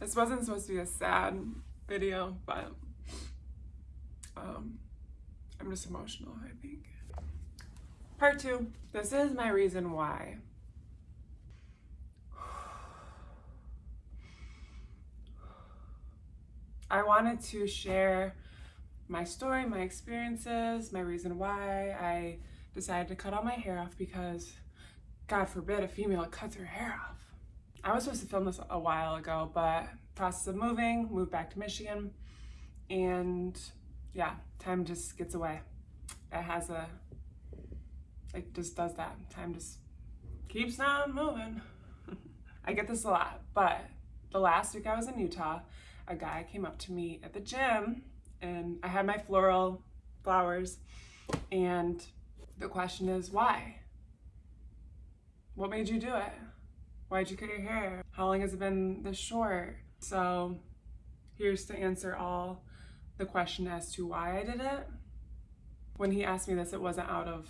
This wasn't supposed to be a sad video, but um, I'm just emotional, I think. Part two, this is my reason why. I wanted to share my story, my experiences, my reason why I decided to cut all my hair off because God forbid a female cuts her hair off. I was supposed to film this a while ago, but process of moving, moved back to Michigan, and yeah, time just gets away. It has a, it just does that. Time just keeps on moving. I get this a lot, but the last week I was in Utah, a guy came up to me at the gym and I had my floral flowers and the question is why? What made you do it? Why'd you cut your hair? How long has it been this short? So here's to answer all the question as to why I did it. When he asked me this, it wasn't out of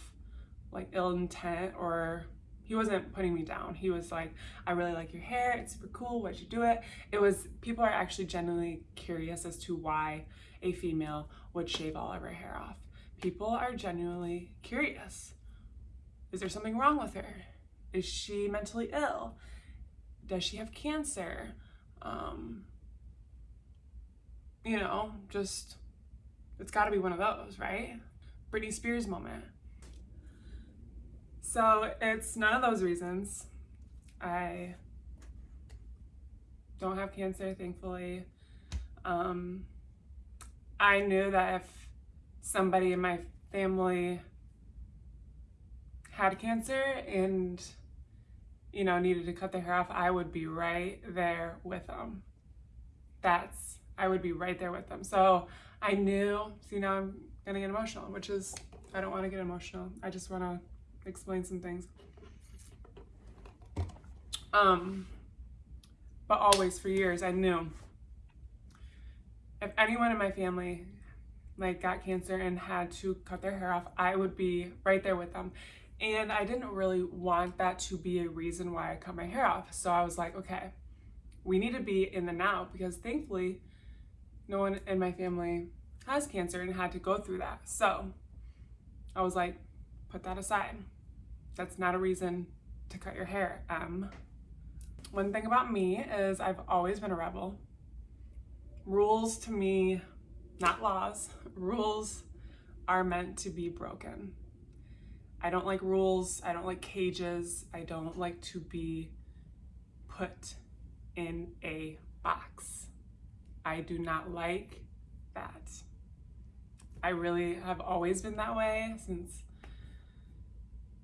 like ill intent or he wasn't putting me down. He was like, I really like your hair. It's super cool. Why'd you do it? It was, people are actually genuinely curious as to why a female would shave all of her hair off. People are genuinely curious. Is there something wrong with her? Is she mentally ill? Does she have cancer? Um, you know, just, it's gotta be one of those, right? Britney Spears moment. So it's none of those reasons. I don't have cancer, thankfully. Um, I knew that if somebody in my family had cancer and you know needed to cut their hair off i would be right there with them that's i would be right there with them so i knew see now i'm gonna get emotional which is i don't want to get emotional. I just want to explain some things. Um but always for years i knew if anyone in my family like got cancer and had to cut their hair off i would be right there with them and I didn't really want that to be a reason why I cut my hair off. So I was like, okay, we need to be in the now because thankfully no one in my family has cancer and had to go through that. So I was like, put that aside. That's not a reason to cut your hair, Um, One thing about me is I've always been a rebel. Rules to me, not laws, rules are meant to be broken. I don't like rules. I don't like cages. I don't like to be put in a box. I do not like that. I really have always been that way since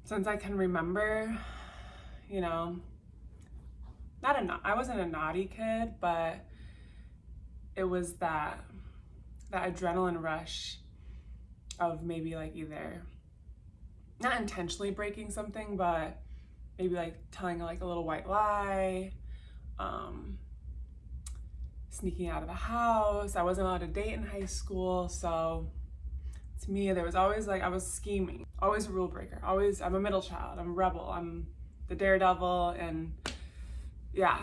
since I can remember, you know, not a I wasn't a naughty kid, but it was that that adrenaline rush of maybe like either not intentionally breaking something, but maybe like telling like a little white lie, um, sneaking out of the house. I wasn't allowed to date in high school, so to me, there was always like, I was scheming, always a rule breaker, always, I'm a middle child, I'm a rebel, I'm the daredevil, and yeah,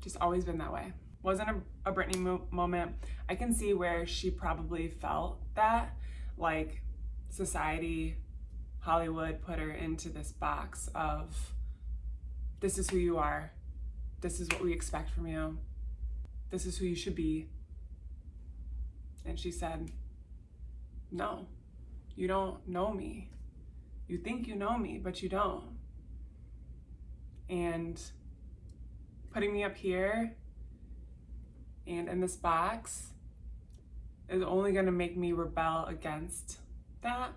just always been that way. Wasn't a, a Britney mo moment. I can see where she probably felt that, like society Hollywood put her into this box of this is who you are, this is what we expect from you, this is who you should be. And she said, No, you don't know me. You think you know me, but you don't. And putting me up here and in this box is only going to make me rebel against that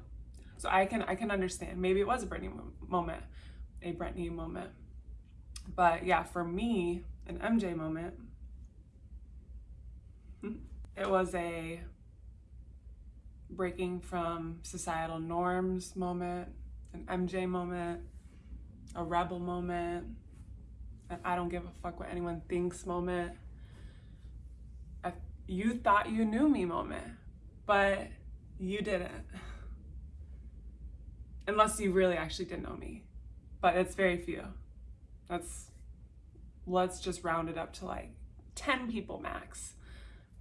so I can I can understand. Maybe it was a Britney moment, a Britney moment. But yeah, for me, an MJ moment, it was a breaking from societal norms moment, an MJ moment, a rebel moment, an I don't give a fuck what anyone thinks moment, a you thought you knew me moment, but you didn't unless you really actually didn't know me. But it's very few. That's, let's just round it up to like 10 people max.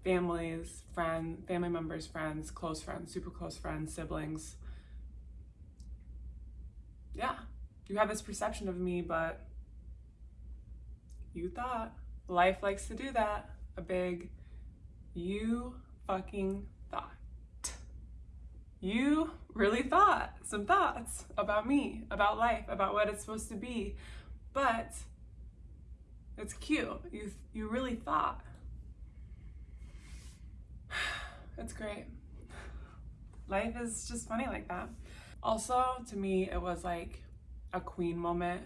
Families, friends, family members, friends, close friends, super close friends, siblings. Yeah, you have this perception of me, but you thought. Life likes to do that. A big you fucking. You really thought some thoughts about me, about life, about what it's supposed to be. But it's cute. You you really thought. It's great. Life is just funny like that. Also, to me, it was like a queen moment.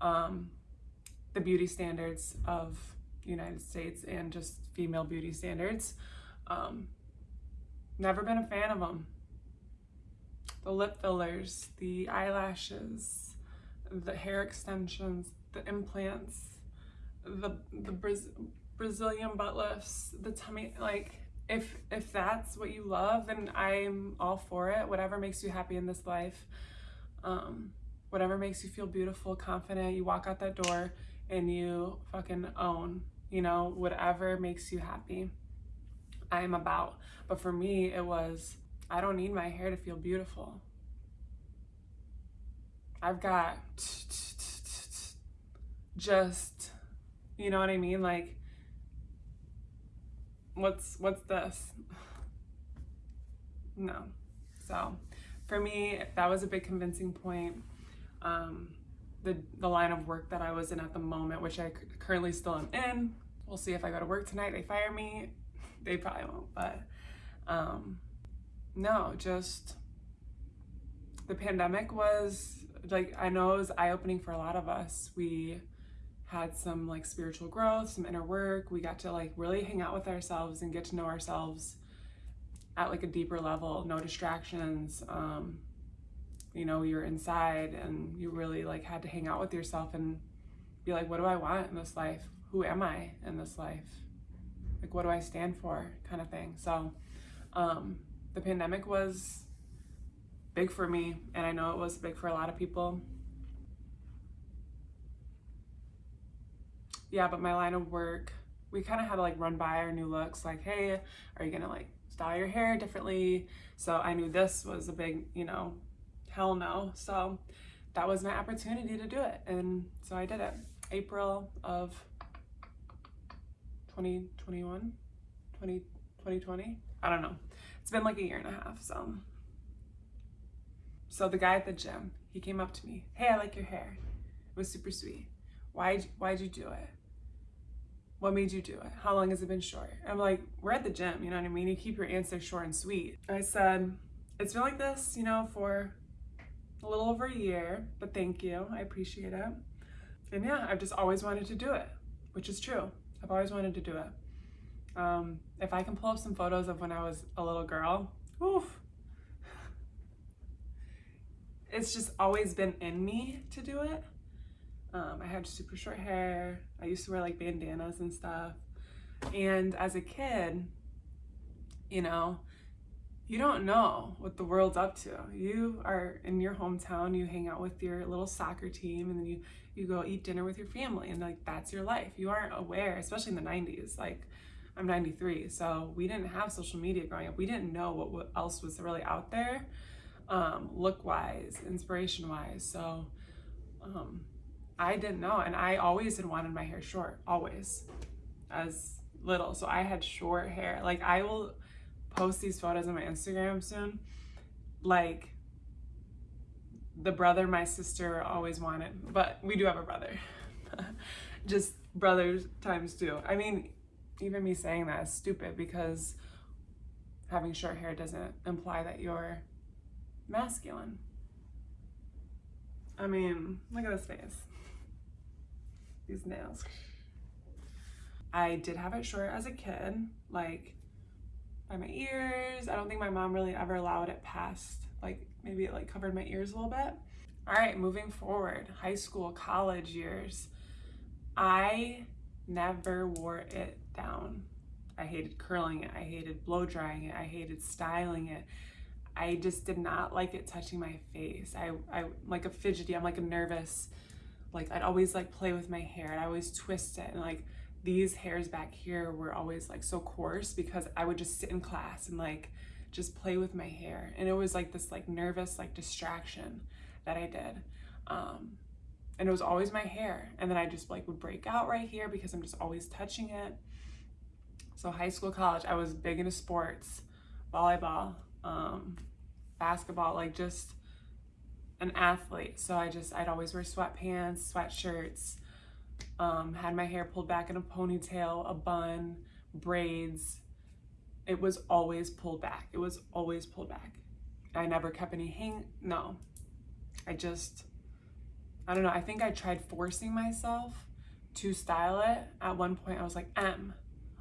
Um, the beauty standards of United States and just female beauty standards. Um, never been a fan of them. The lip fillers, the eyelashes, the hair extensions, the implants, the the Braz- Brazilian butt lifts, the tummy like if if that's what you love, then I'm all for it. Whatever makes you happy in this life. Um, whatever makes you feel beautiful, confident, you walk out that door and you fucking own, you know, whatever makes you happy. I'm about. But for me, it was I don't need my hair to feel beautiful. I've got just, you know what I mean? Like, what's what's this? No. So, for me, that was a big convincing point. Um, the the line of work that I was in at the moment, which I currently still am in. We'll see if I go to work tonight. They fire me. They probably won't, but um, no, just the pandemic was like I know it was eye opening for a lot of us. We had some like spiritual growth, some inner work. We got to like really hang out with ourselves and get to know ourselves at like a deeper level. No distractions. Um, you know, you're inside and you really like had to hang out with yourself and be like, what do I want in this life? Who am I in this life? Like, what do I stand for? Kind of thing. So, um, the pandemic was big for me, and I know it was big for a lot of people. Yeah, but my line of work, we kind of had to like run by our new looks, like, hey, are you gonna like style your hair differently? So I knew this was a big, you know, hell no. So that was my opportunity to do it. And so I did it. April of 2021, 20, 2020. I don't know. It's been like a year and a half. So, so the guy at the gym, he came up to me. Hey, I like your hair. It was super sweet. Why, why'd you do it? What made you do it? How long has it been short? I'm like, we're at the gym, you know what I mean? You keep your answer short and sweet. I said, it's been like this, you know, for a little over a year, but thank you. I appreciate it. And yeah, I've just always wanted to do it, which is true. I've always wanted to do it. Um, if I can pull up some photos of when I was a little girl, oof. It's just always been in me to do it. Um, I had super short hair. I used to wear like bandanas and stuff. And as a kid, you know, you don't know what the world's up to. You are in your hometown, you hang out with your little soccer team, and then you, you go eat dinner with your family, and like that's your life. You aren't aware, especially in the 90s. Like, I'm 93, so we didn't have social media growing up. We didn't know what, else was really out there, um, look wise, inspiration wise. So, um, I didn't know, and I always had wanted my hair short, always, as little. So I had short hair. Like, I will post these photos on my Instagram soon. Like the brother my sister always wanted, but we do have a brother. Just brothers times two. I mean, even me saying that is stupid because having short hair doesn't imply that you're masculine. I mean, look at this face. These nails. I did have it short as a kid, like by my ears. I don't think my mom really ever allowed it past, like maybe it like covered my ears a little bit. All right, moving forward, high school, college years. I never wore it down. I hated curling it. I hated blow drying it. I hated styling it. I just did not like it touching my face. I, I like a fidgety. I'm like a nervous. Like I'd always like play with my hair. And I'd always twist it and like these hairs back here were always like so coarse because I would just sit in class and like just play with my hair. And it was like this like nervous like distraction that I did. Um, and it was always my hair. And then I just like would break out right here because I'm just always touching it. So high school, college, I was big into sports, volleyball, um, basketball, like just an athlete. So I just, I'd always wear sweatpants, sweatshirts, um, had my hair pulled back in a ponytail, a bun, braids. It was always pulled back. It was always pulled back. I never kept any hang, no. I just, I don't know. I think I tried forcing myself to style it. At one point I was like, M,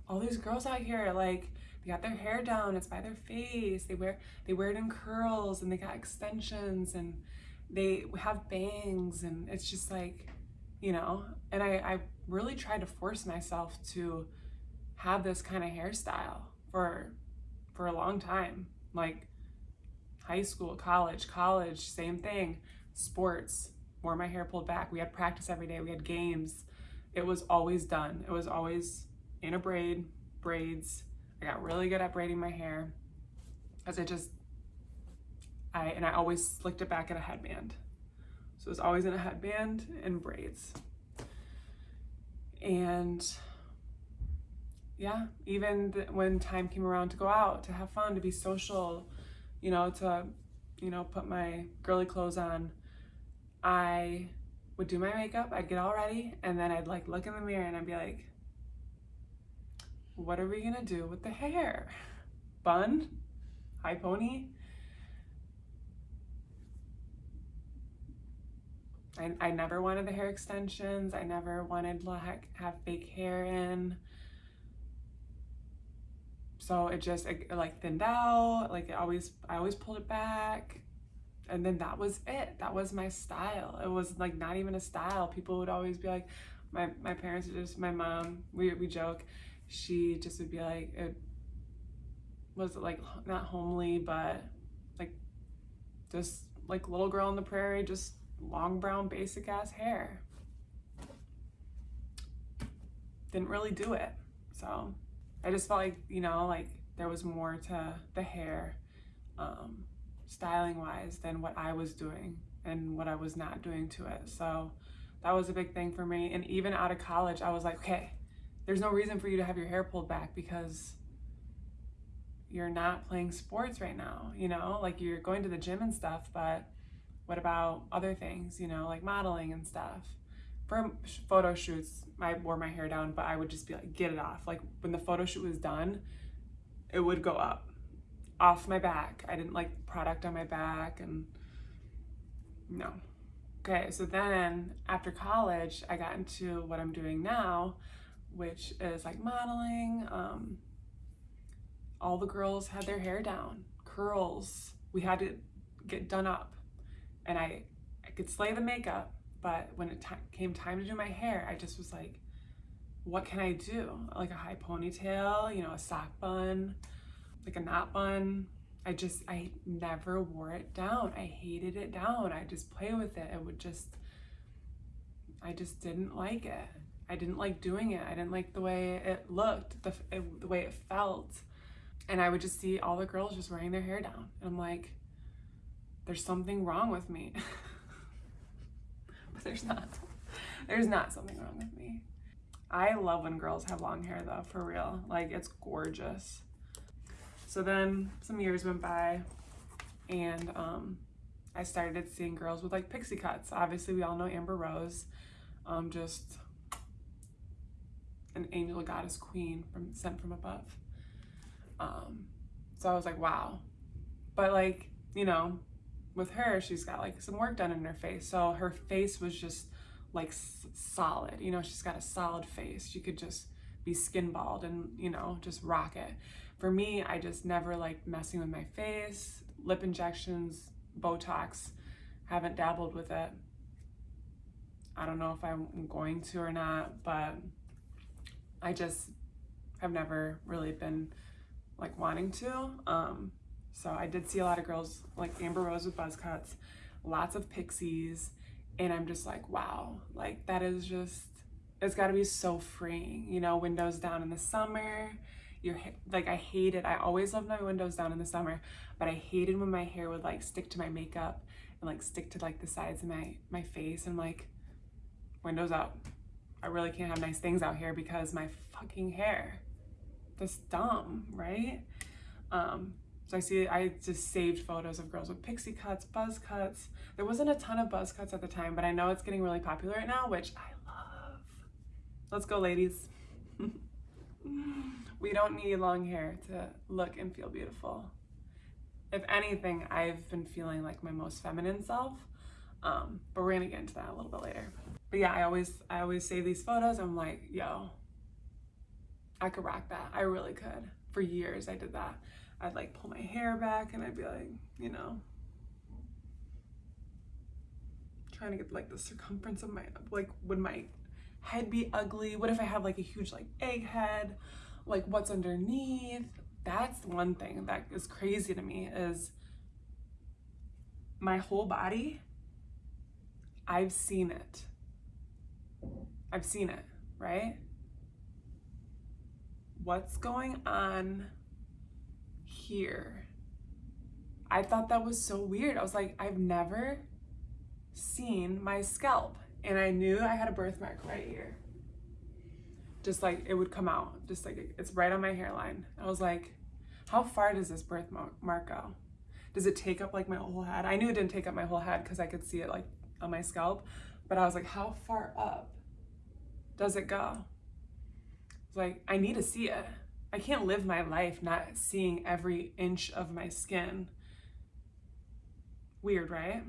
all these girls out here, like, they got their hair down, it's by their face. They wear, they wear it in curls and they got extensions and they have bangs and it's just like, you know, and I, I really tried to force myself to have this kind of hairstyle for for a long time. Like high school, college, college, same thing. Sports, wore my hair pulled back. We had practice every day. We had games. It was always done. It was always in a braid, braids. I got really good at braiding my hair as I just, I, and I always slicked it back in a headband. So it was always in a headband and braids. And yeah, even when time came around to go out, to have fun, to be social, you know, to, you know, put my girly clothes on, I would do my makeup, I'd get all ready, and then I'd like look in the mirror and I'd be like, what are we gonna do with the hair? Bun? High pony? I, I never wanted the hair extensions. I never wanted to have fake hair in. So it just it, like thinned out. Like it always, I always pulled it back. And then that was it. That was my style. It was like not even a style. People would always be like, my, my parents just, my mom, we, we joke, she just would be like, it was like not homely, but like just like little girl in the prairie, just long brown basic ass hair. Didn't really do it. So I just felt like, you know, like there was more to the hair um, styling wise than what I was doing and what I was not doing to it. So that was a big thing for me. And even out of college, I was like, okay, there's no reason for you to have your hair pulled back because you're not playing sports right now, you know, like you're going to the gym and stuff, but what about other things, you know, like modeling and stuff? For photo shoots, I wore my hair down, but I would just be like, get it off. Like when the photo shoot was done, it would go up off my back. I didn't like product on my back and no. Okay, so then after college, I got into what I'm doing now, which is like modeling. Um, all the girls had their hair down, curls. We had to get done up and I, I could slay the makeup, but when it came time to do my hair, I just was like, what can I do? Like a high ponytail, you know, a sock bun, like a knot bun. I just, I never wore it down. I hated it down. I just play with it. It would just, I just didn't like it. I didn't like doing it. I didn't like the way it looked, the, it, the way it felt. And I would just see all the girls just wearing their hair down. And I'm like, there's something wrong with me. but there's not. There's not something wrong with me. I love when girls have long hair though, for real. Like it's gorgeous. So then some years went by and um, I started seeing girls with like pixie cuts. Obviously we all know Amber Rose, um, just an angel goddess queen from sent from above. Um, so I was like, wow. But like, you know, with her, she's got like some work done in her face. So her face was just like solid, you know, she's got a solid face. She could just be skin bald and, you know, just rock it. For me, I just never like messing with my face, lip injections, Botox, haven't dabbled with it. I don't know if I'm going to or not, but I just have never really been like wanting to. Um, so I did see a lot of girls like Amber Rose with buzz cuts, lots of pixies, and I'm just like, wow, like that is just it's got to be so freeing, you know, windows down in the summer. Your like I hate it. I always love my windows down in the summer, but I hated when my hair would like stick to my makeup and like stick to like the sides of my my face and like windows up. I really can't have nice things out here because my fucking hair. That's dumb, right? Um, so I see, I just saved photos of girls with pixie cuts, buzz cuts. There wasn't a ton of buzz cuts at the time, but I know it's getting really popular right now, which I love. Let's go, ladies. we don't need long hair to look and feel beautiful. If anything, I've been feeling like my most feminine self, um, but we're gonna get into that a little bit later. But yeah, I always, I always save these photos. I'm like, yo, I could rock that. I really could. For years, I did that. I'd like pull my hair back and I'd be like, you know, trying to get like the circumference of my, like, would my head be ugly? What if I have like a huge like egg head? Like what's underneath? That's one thing that is crazy to me is my whole body, I've seen it. I've seen it, right? What's going on here. I thought that was so weird. I was like, I've never seen my scalp. And I knew I had a birthmark right here. Just like it would come out, just like it's right on my hairline. I was like, how far does this birthmark go? Does it take up like my whole head? I knew it didn't take up my whole head because I could see it like on my scalp. But I was like, how far up does it go? It's like, I need to see it. I can't live my life not seeing every inch of my skin. Weird, right?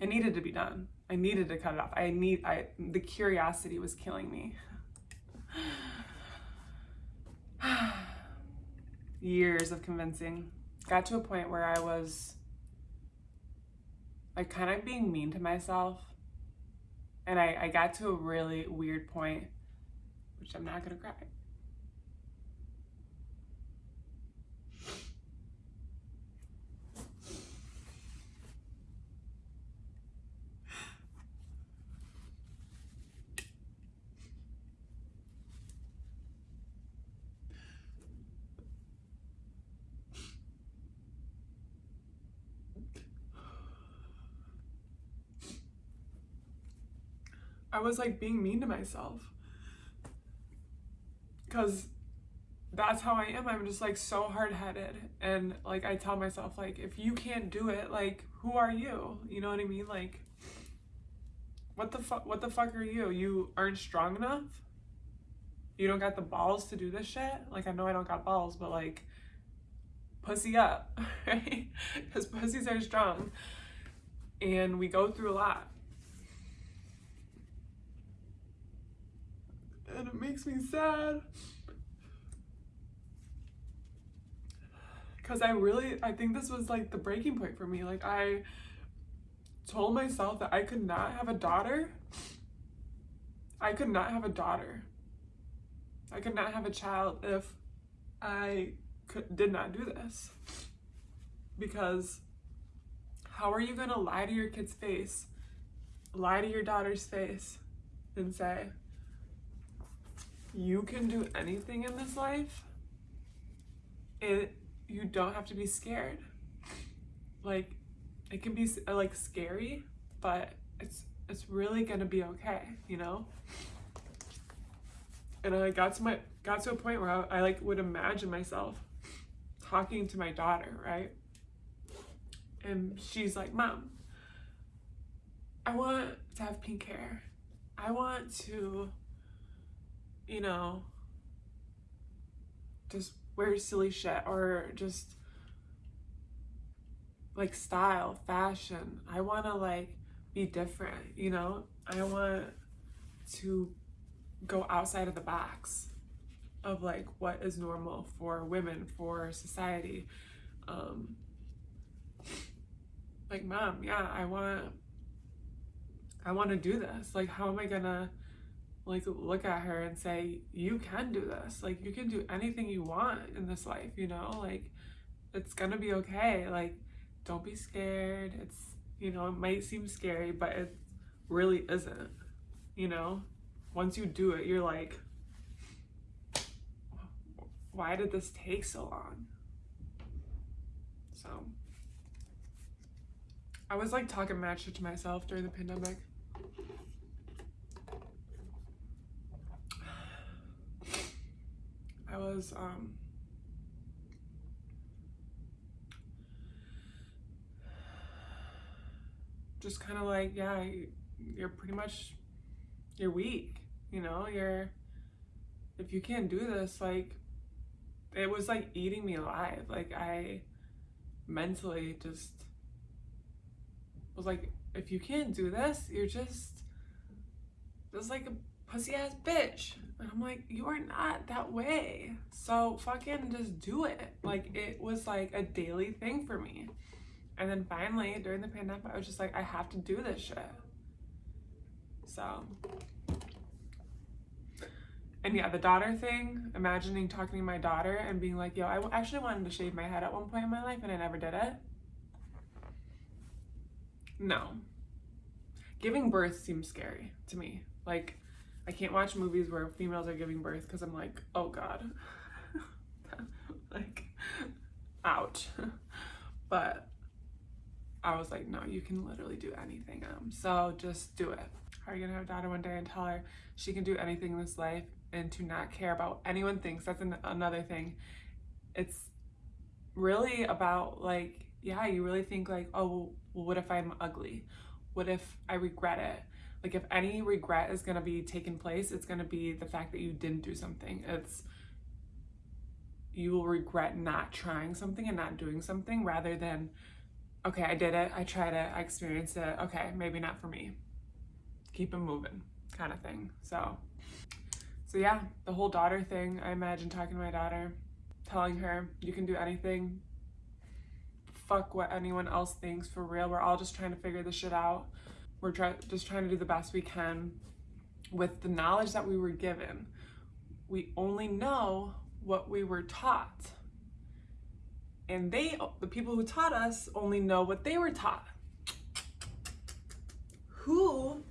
It needed to be done. I needed to cut it off. I need I the curiosity was killing me. Years of convincing. Got to a point where I was like kind of being mean to myself. And I, I got to a really weird point, which I'm not gonna cry. I was like being mean to myself. Cause that's how I am. I'm just like so hard headed. And like I tell myself, like, if you can't do it, like, who are you? You know what I mean? Like, what the fuck what the fuck are you? You aren't strong enough? You don't got the balls to do this shit? Like I know I don't got balls, but like pussy up, right? Because pussies are strong. And we go through a lot. And it makes me sad. Cause I really, I think this was like the breaking point for me. Like I told myself that I could not have a daughter. I could not have a daughter. I could not have a child if I could, did not do this. Because how are you to lie to your kid's face, lie to your daughter's face, and say, you can do anything in this life. It you don't have to be scared. Like it can be uh, like scary, but it's it's really gonna be okay, you know. And I got to my got to a point where I, I like would imagine myself talking to my daughter, right? And she's like, "Mom, I want to have pink hair. I want to you know, just wear silly shit or just like style, fashion. I want to like be different, you know? I want to go outside of the box of like what is normal for women, for society. Um like mom, yeah, I want I want to do this. Like how am I going to like look at her and say you can do this. Like you can do anything you want in this life you know? Like it's gonna be okay. Like don't be scared. It's you know it might seem scary but it really isn't you know? Once you do it, you're like, why did this take so long? So I was like talking mad to myself during the pandemic. I was um just kind of like, yeah, you're pretty much you're weak, you know? You're if you can't do this, like it was like eating me alive. Like I mentally just was like, if you can't do this, you're just just like a pussy ass bitch. And I'm like, you are not that way. So fucking just do it. Like it was like a daily thing for me. And then finally during the pandemic, I was just like, I have to do this shit. So and yeah, the daughter thing, imagining talking to my daughter and being like, yo, I actually wanted to shave my head at one point in my life and I never did it. No. Giving birth seems scary to me. Like, I can't watch movies where females are giving birth because I'm like, oh God. like, ouch. but I was like, no, you can literally do anything. Um, so just do it. Are you gonna have a daughter one day and tell her she can do anything in this life and to not care about anyone thinks? That's an- another thing. It's really about like, yeah, you really think like, oh, well, what if I'm ugly? What if I regret it? Like if any regret is gonna be taking place, it's gonna be the fact that you didn't do something. It's you will regret not trying something and not doing something rather than, okay, I did it, I tried it, I experienced it, okay, maybe not for me. Keep it moving, kind of thing. So, so yeah, the whole daughter thing, I imagine talking to my daughter, telling her, you can do anything, fuck what anyone else thinks for real. We're all just trying to figure this shit out. We're try- just trying to do the best we can with the knowledge that we were given. We only know what we were taught. And they, the people who taught us, only know what they were taught. Who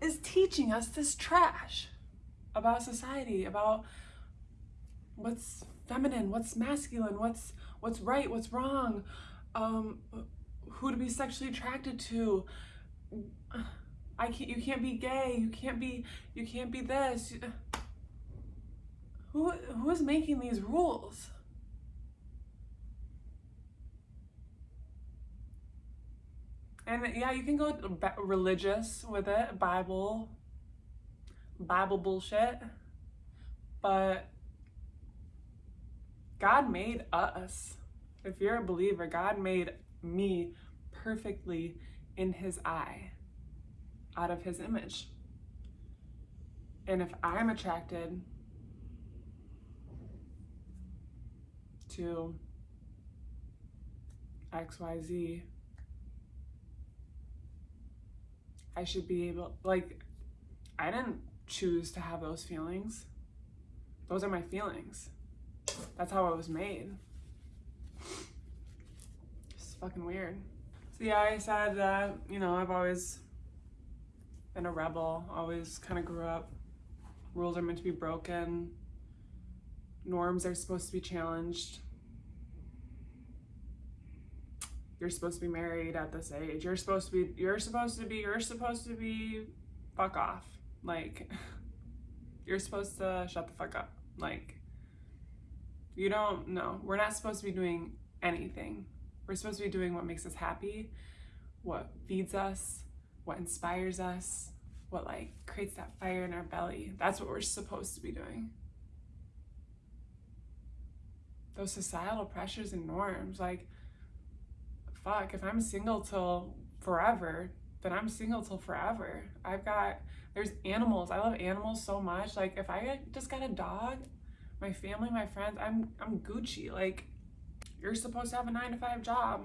is teaching us this trash about society, about what's feminine, what's masculine, what's what's right, what's wrong, um, who to be sexually attracted to. I can't. You can't be gay. You can't be. You can't be this. Who who is making these rules? And yeah, you can go religious with it, Bible, Bible bullshit, but God made us. If you're a believer, God made me perfectly in his eye, out of his image. And if I'm attracted to XYZ, I should be able, like, I didn't choose to have those feelings. Those are my feelings. That's how I was made. It's fucking weird. So yeah, I said that, you know, I've always been a rebel, always kind of grew up. Rules are meant to be broken. Norms are supposed to be challenged. You're supposed to be married at this age. You're supposed to be, you're supposed to be, you're supposed to be, fuck off. Like, you're supposed to shut the fuck up. Like, you don't know. We're not supposed to be doing anything. We're supposed to be doing what makes us happy, what feeds us, what inspires us, what like creates that fire in our belly. That's what we're supposed to be doing. Those societal pressures and norms, like, fuck, if I'm single till forever, then I'm single till forever. I've got, there's animals. I love animals so much. Like, if I just got a dog, my family, my friends, I'm I'm Gucci. Like, you're supposed to have a nine to five job.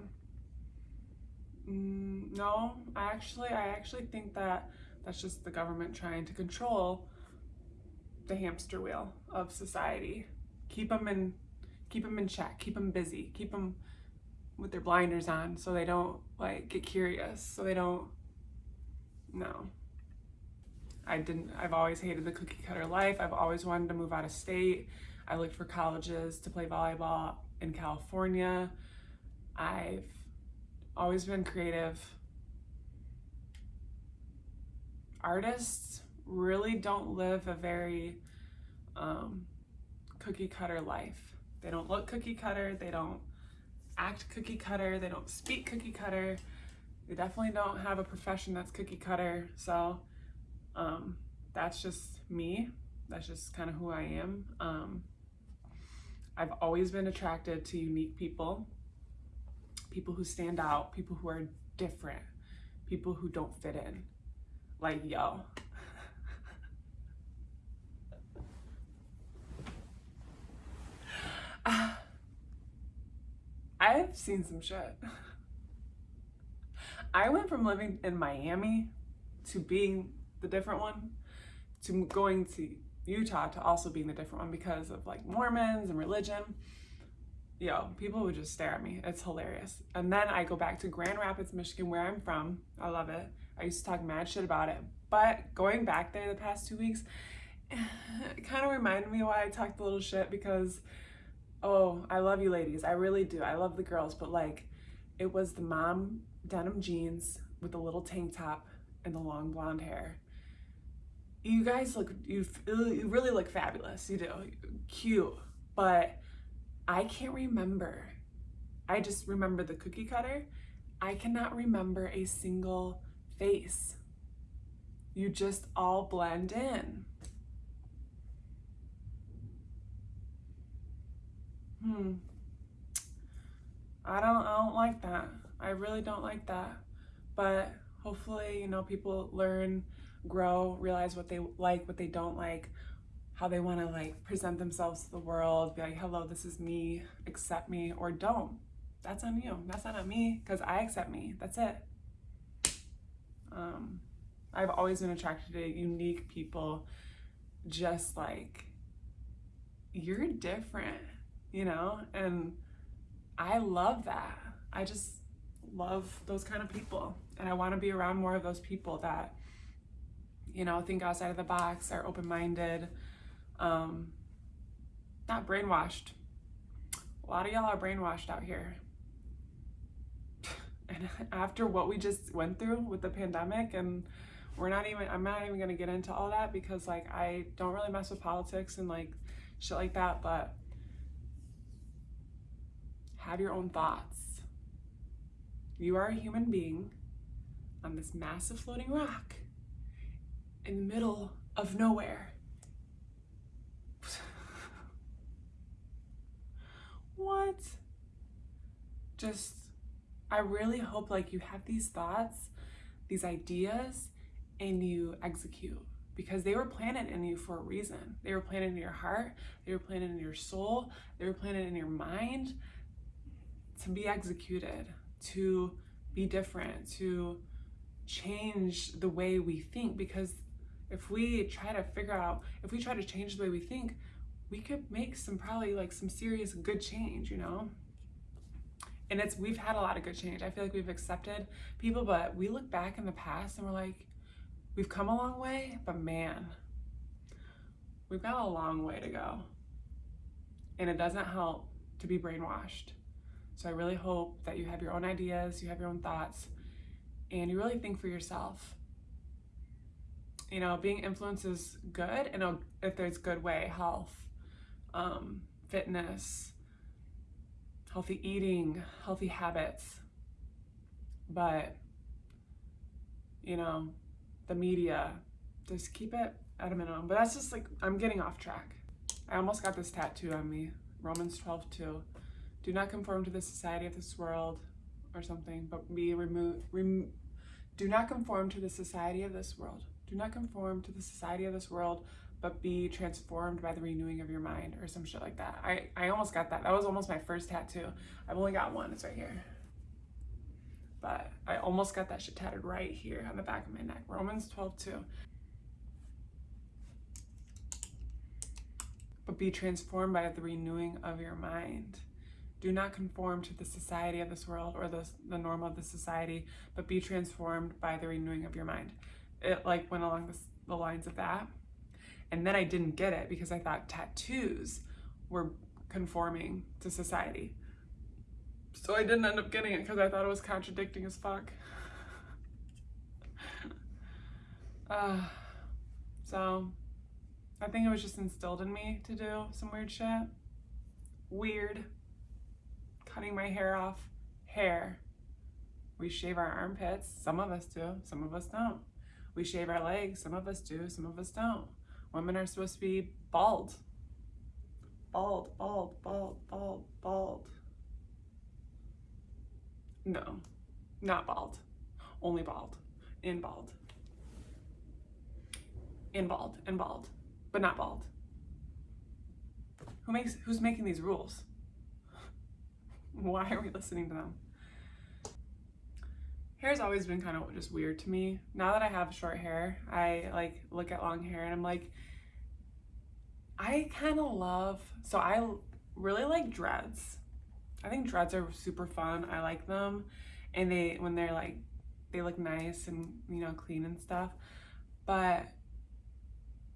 Mm, no, I actually I actually think that that's just the government trying to control the hamster wheel of society. Keep them in keep them in check, keep them busy, keep them with their blinders on so they don't like get curious, so they don't no. I didn't, I've always hated the cookie cutter life. I've always wanted to move out of state. I looked for colleges to play volleyball in California. I've always been creative. Artists really don't live a very um, cookie cutter life. They don't look cookie cutter, they don't act cookie cutter, they don't speak cookie cutter. They definitely don't have a profession that's cookie cutter. So um, that's just me. That's just kind of who I am. Um, I've always been attracted to unique people, people who stand out, people who are different, people who don't fit in. Like, yo. I've seen some shit. I went from living in Miami to being the different one to going to Utah to also being the different one because of like Mormons and religion. Yo, people would just stare at me. It's hilarious. And then I go back to Grand Rapids, Michigan, where I'm from. I love it. I used to talk mad shit about it. But going back there the past two weeks, it kind of reminded me why I talked a little shit because, oh, I love you ladies. I really do. I love the girls. But like, it was the mom denim jeans with the little tank top and the long blonde hair. You guys look, you, you really look fabulous. You do. Cute. But I can't remember. I just remember the cookie cutter. I cannot remember a single face. You just all blend in. Hmm. I don't I don't like that. I really don't like that. But hopefully, you know, people learn, grow, realize what they like, what they don't like, how they want to like present themselves to the world, be like, hello, this is me, accept me, or don't. That's on you. That's not on me because I accept me. That's it. Um, I've always been attracted to unique people, just like, you're different, you know? And I love that. I just love those kind of people. And I want to be around more of those people that, you know, think outside of the box, are open minded, um, not brainwashed. A lot of y'all are brainwashed out here. And after what we just went through with the pandemic, and we're not even, I'm not even gonna get into all that because, like, I don't really mess with politics and like shit like that, but have your own thoughts you are a human being on this massive floating rock in the middle of nowhere. what? Just, I really hope like you have these thoughts, these ideas, and you execute because they were planted in you for a reason. They were planted in your heart, they were planted in your soul, they were planted in your mind to be executed to be different, to change the way we think. Because if we try to figure out, if we try to change the way we think, we could make some probably like some serious good change, you know? And it's, we've had a lot of good change. I feel like we've accepted people, but we look back in the past and we're like, we've come a long way, but man, we've got a long way to go. And it doesn't help to be brainwashed. So I really hope that you have your own ideas, you have your own thoughts, and you really think for yourself. You know, being influenced is good, and if there's good way, health, um, fitness, healthy eating, healthy habits. But, you know, the media, just keep it at a minimum. But that's just like, I'm getting off track. I almost got this tattoo on me, Romans 12, 2 do not conform to the society of this world or something, but be removed. Rem do not conform to the society of this world. Do not conform to the society of this world, but be transformed by the renewing of your mind or some shit like that. I, I almost got that. That was almost my first tattoo. I've only got one. It's right here. But I almost got that shit tattooed right here on the back of my neck. Romans 12, 2. But be transformed by the renewing of your mind. Do not conform to the society of this world or the, the norm of the society, but be transformed by the renewing of your mind. It like went along the lines of that. And then I didn't get it because I thought tattoos were conforming to society. So I didn't end up getting it because I thought it was contradicting as fuck. uh, so I think it was just instilled in me to do some weird shit. Weird. Cutting my hair off. Hair. We shave our armpits. Some of us do. Some of us don't. We shave our legs. Some of us do. Some of us don't. Women are supposed to be bald. Bald, bald, bald, bald, bald. No, not bald. Only bald. In bald. In bald. In bald. But not bald. Who makes who's making these rules? Why are we listening to them? Hair's always been kind of just weird to me. Now that I have short hair, I like look at long hair and I'm like, I kind of love, so I really like dreads. I think dreads are super fun. I like them. And they, when they're like, they look nice and, you know, clean and stuff. But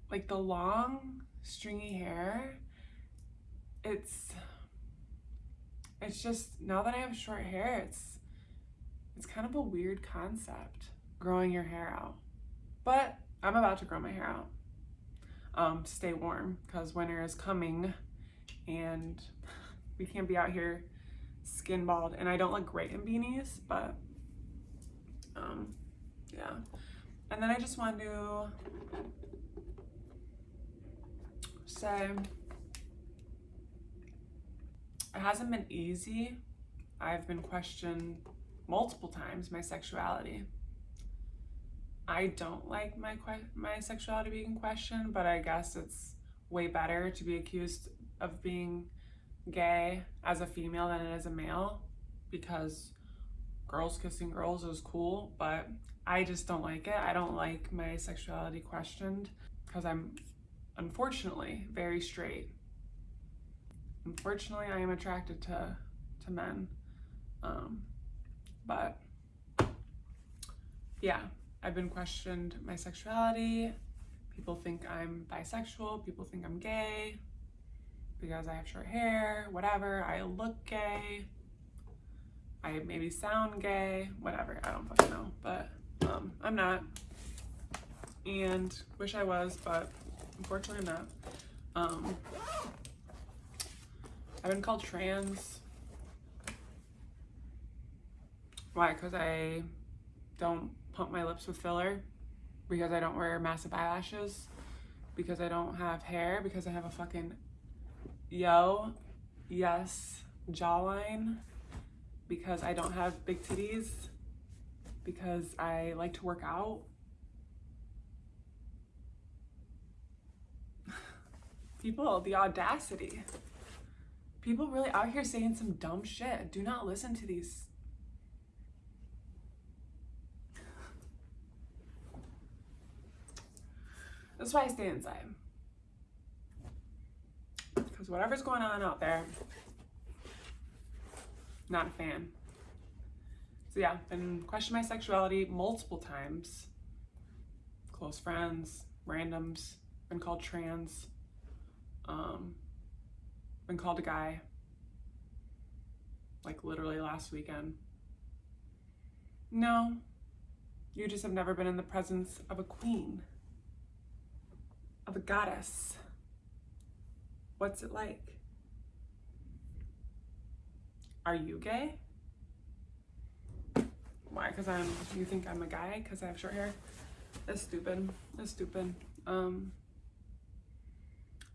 like the long stringy hair, it's, it's just, now that I have short hair, it's, it's kind of a weird concept, growing your hair out. But I'm about to grow my hair out um, to stay warm because winter is coming and we can't be out here skin bald. And I don't look great in beanies, but um, yeah. And then I just want to say it hasn't been easy. I've been questioned multiple times my sexuality. I don't like my my sexuality being questioned, but I guess it's way better to be accused of being gay as a female than it is a male because girls kissing girls is cool, but I just don't like it. I don't like my sexuality questioned because I'm unfortunately very straight. Unfortunately, I am attracted to to men. Um, but yeah, I've been questioned my sexuality. People think I'm bisexual. People think I'm gay because I have short hair, whatever. I look gay. I maybe sound gay, whatever. I don't fucking know, but um, I'm not. And wish I was, but unfortunately I'm not. Um, I've been called trans Why? Because I don't pump my lips with filler, because I don't wear massive eyelashes, because I don't have hair, because I have a fucking yo, yes, jawline, because I don't have big titties, because I like to work out. People, the audacity. People really out here saying some dumb shit. Do not listen to these That's why I stay inside. Because whatever's going on out there, not a fan. So yeah, been questioned my sexuality multiple times. Close friends, randoms, been called trans, um, been called a guy, like literally last weekend. No, you just have never been in the presence of a queen of a goddess. What's it like? Are you gay? Why? Because I'm, you think I'm a guy because I have short hair? That's stupid. That's stupid. Um,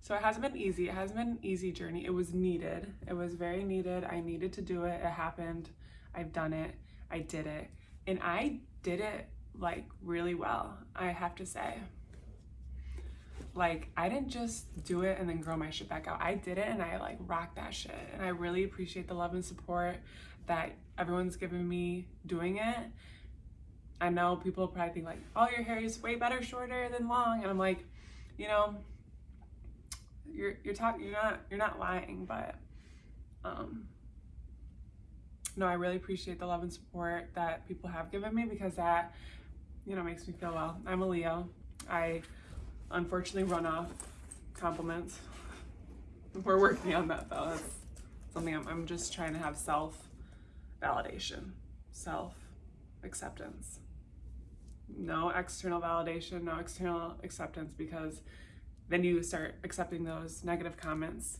so it hasn't been easy. It hasn't been an easy journey. It was needed. It was very needed. I needed to do it. It happened. I've done it. I did it. And I did it like really well, I have to say like I didn't just do it and then grow my shit back out. I did it and I like rocked that shit. And I really appreciate the love and support that everyone's given me doing it. I know people probably think like, oh, your hair is way better shorter than long. And I'm like, you know, you're you're talking you're not you're not lying, but um no, I really appreciate the love and support that people have given me because that, you know, makes me feel well. I'm a Leo. I unfortunately run off compliments. We're working on that though. That's something I'm, I'm just trying to have self validation, self acceptance. No external validation, no external acceptance because then you start accepting those negative comments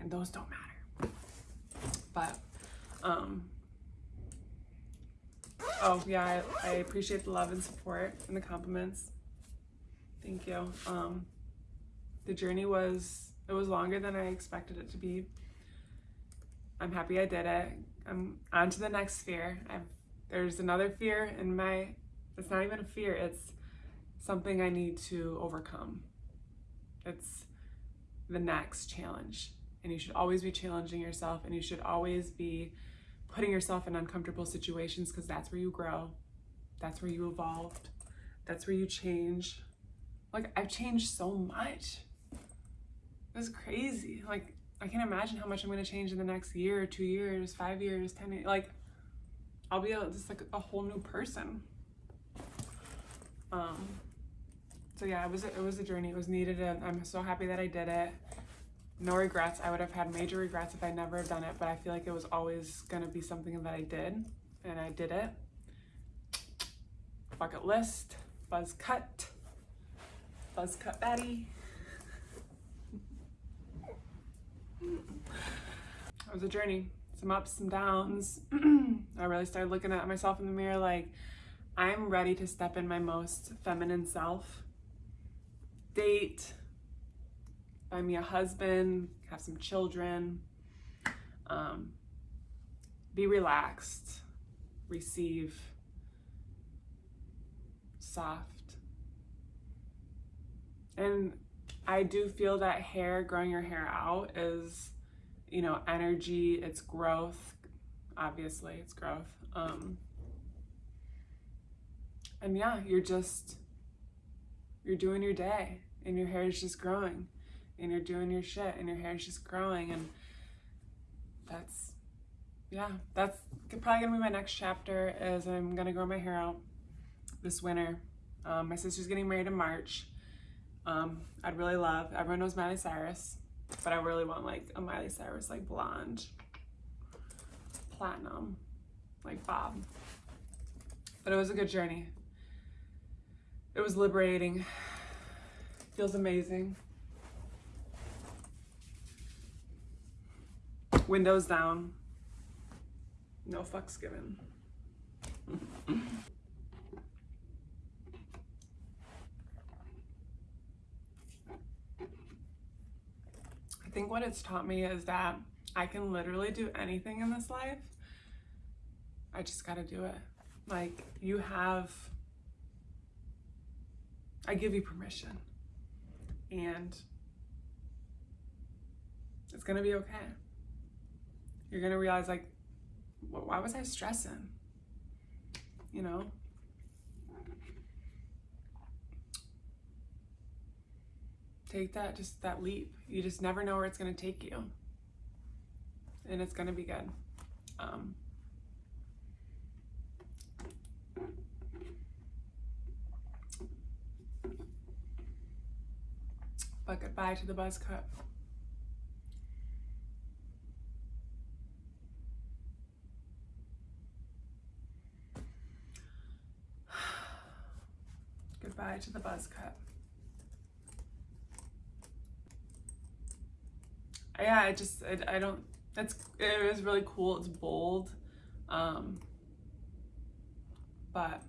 and those don't matter. But, um, oh yeah, I, I appreciate the love and support and the compliments. Thank you. Um, the journey was, it was longer than I expected it to be. I'm happy I did it. I'm on to the next fear. I've, there's another fear in my, it's not even a fear, it's something I need to overcome. It's the next challenge. And you should always be challenging yourself and you should always be putting yourself in uncomfortable situations because that's where you grow. That's where you evolved. That's where you change. Like, I've changed so much. It's crazy. Like, I can't imagine how much I'm going to change in the next year, two years, five years, 10 years. Like, I'll be a, just like a whole new person. Um, so yeah, it was a, it was a journey. It was needed, and I'm so happy that I did it. No regrets. I would have had major regrets if I never have done it, but I feel like it was always gonna be something that I did, and I did it. Bucket list, buzz cut, buzz cut Betty. It was a journey, some ups, some downs. I really started looking at myself in the mirror like, I'm ready to step in my most feminine self date, find me a husband, have some children, um, be relaxed, receive, soft. And I do feel that hair, growing your hair out is, you know, energy, it's growth. Obviously, it's growth. Um, and yeah, you're just, you're doing your day and your hair is just growing and you're doing your shit and your hair is just growing and that's yeah that's probably gonna be my next chapter is i'm gonna grow my hair out this winter. Um, my sister's getting married in march. Um, i'd really love everyone knows miley cyrus but i really want like a miley cyrus like blonde platinum like bob. But it was a good journey. It was liberating. Feels amazing. Windows down. No fucks given. I think what it's taught me is that I can literally do anything in this life. I just gotta do it. Like, you have, I give you permission and it's gonna be okay. You're gonna realize like, why was I stressing? You know? Take that, just that leap. You just never know where it's gonna take you. And it's gonna be good. Um, but goodbye to the buzz cut. To the buzz cut. Yeah, I just, I, I don't, that's, was really cool. It's bold. Um, but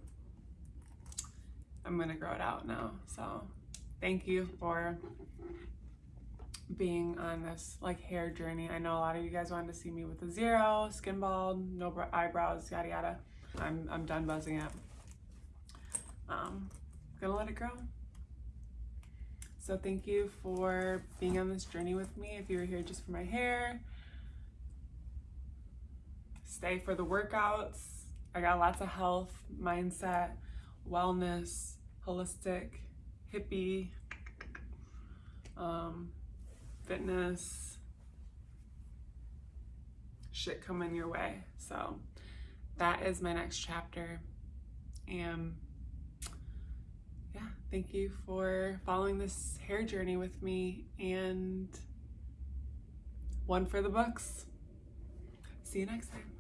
I'm going to grow it out now. So thank you for being on this like hair journey. I know a lot of you guys wanted to see me with a zero, skin bald, no eyebrows, yada yada. I'm, I'm done buzzing it. Um, gonna let it grow. So thank you for being on this journey with me. If you were here just for my hair, stay for the workouts. I got lots of health, mindset, wellness, holistic, hippie, um, fitness shit coming your way. So that is my next chapter. And thank you for following this hair journey with me and one for the books. See you next time.